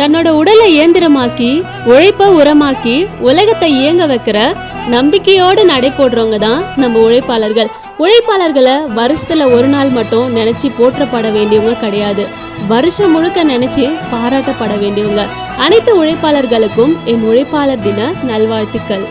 தன்னோட உடலை இயந்திரமாக்கி உழைப்ப உரமாக்கி உலகத்தை இயங்க வைக்கிற நம்பிக்கையோடு நடை போடுறவங்க தான் நம்ம உழைப்பாளர்கள். உழைப்பாளர்களை வருஷத்துல ஒரு நாள் மட்டும் நினைச்சு போற்றப்பட வேண்டியவங்க கிடையாது. வருஷம் முழுக்க நினைச்சு பாராட்டப்பட வேண்டியவங்க. அனைத்து உழைப்பாளர்களுக்கும் என் உழைப்பாளர் தின நல்வாழ்த்துக்கள்.